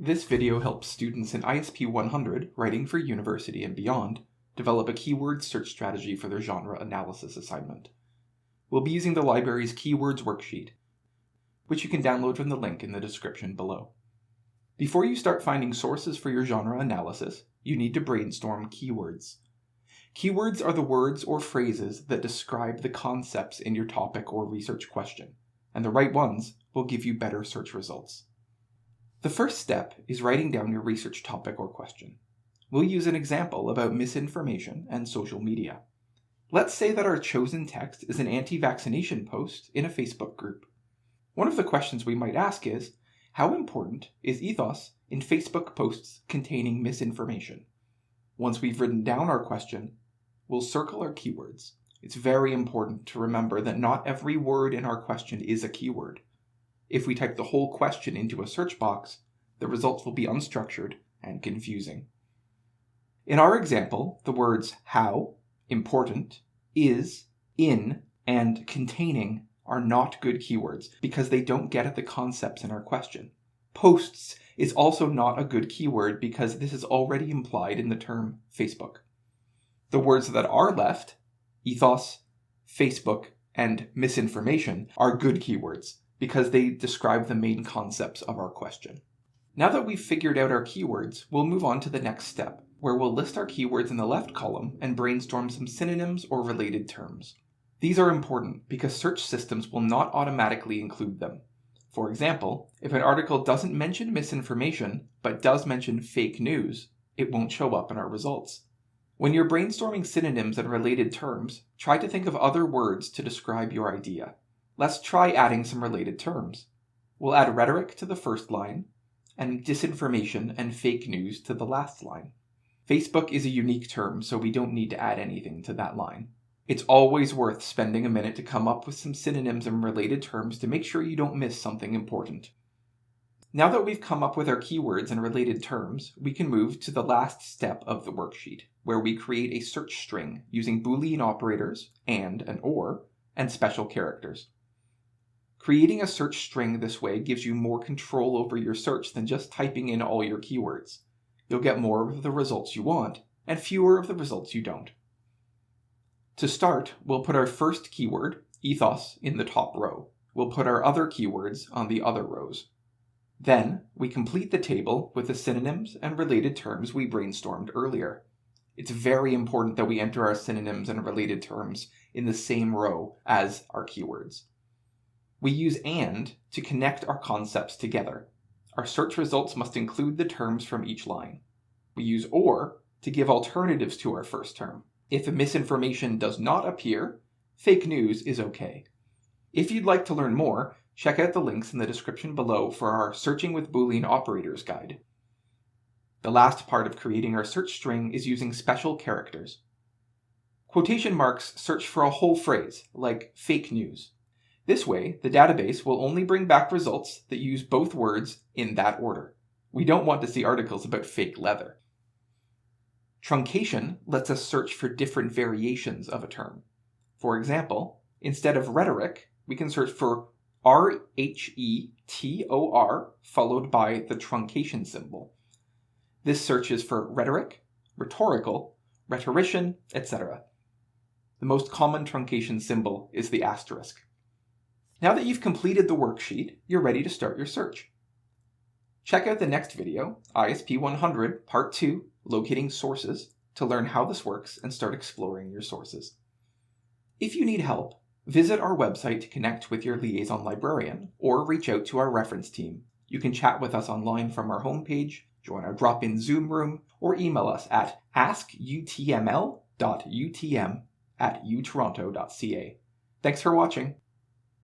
This video helps students in ISP 100 writing for university and beyond develop a keyword search strategy for their genre analysis assignment. We'll be using the library's Keywords worksheet, which you can download from the link in the description below. Before you start finding sources for your genre analysis, you need to brainstorm keywords. Keywords are the words or phrases that describe the concepts in your topic or research question, and the right ones will give you better search results. The first step is writing down your research topic or question. We'll use an example about misinformation and social media. Let's say that our chosen text is an anti-vaccination post in a Facebook group. One of the questions we might ask is, how important is ethos in Facebook posts containing misinformation? Once we've written down our question, we'll circle our keywords. It's very important to remember that not every word in our question is a keyword. If we type the whole question into a search box, the results will be unstructured and confusing. In our example, the words how, important, is, in, and containing are not good keywords because they don't get at the concepts in our question. Posts is also not a good keyword because this is already implied in the term Facebook. The words that are left, ethos, Facebook, and misinformation, are good keywords because they describe the main concepts of our question. Now that we've figured out our keywords, we'll move on to the next step, where we'll list our keywords in the left column and brainstorm some synonyms or related terms. These are important because search systems will not automatically include them. For example, if an article doesn't mention misinformation, but does mention fake news, it won't show up in our results. When you're brainstorming synonyms and related terms, try to think of other words to describe your idea. Let's try adding some related terms. We'll add rhetoric to the first line, and disinformation and fake news to the last line. Facebook is a unique term, so we don't need to add anything to that line. It's always worth spending a minute to come up with some synonyms and related terms to make sure you don't miss something important. Now that we've come up with our keywords and related terms, we can move to the last step of the worksheet, where we create a search string using Boolean operators, and an or, and special characters. Creating a search string this way gives you more control over your search than just typing in all your keywords. You'll get more of the results you want, and fewer of the results you don't. To start, we'll put our first keyword, ethos, in the top row. We'll put our other keywords on the other rows. Then, we complete the table with the synonyms and related terms we brainstormed earlier. It's very important that we enter our synonyms and related terms in the same row as our keywords. We use AND to connect our concepts together. Our search results must include the terms from each line. We use OR to give alternatives to our first term. If misinformation does not appear, fake news is okay. If you'd like to learn more, check out the links in the description below for our Searching with Boolean Operators guide. The last part of creating our search string is using special characters. Quotation marks search for a whole phrase, like fake news. This way, the database will only bring back results that use both words in that order. We don't want to see articles about fake leather. Truncation lets us search for different variations of a term. For example, instead of rhetoric, we can search for R-H-E-T-O-R followed by the truncation symbol. This searches for rhetoric, rhetorical, rhetorician, etc. The most common truncation symbol is the asterisk. Now that you've completed the worksheet, you're ready to start your search. Check out the next video, ISP 100 Part 2, Locating Sources, to learn how this works and start exploring your sources. If you need help, visit our website to connect with your liaison librarian or reach out to our reference team. You can chat with us online from our homepage, join our drop-in Zoom room, or email us at askutml.utm at utoronto.ca. Thanks for watching.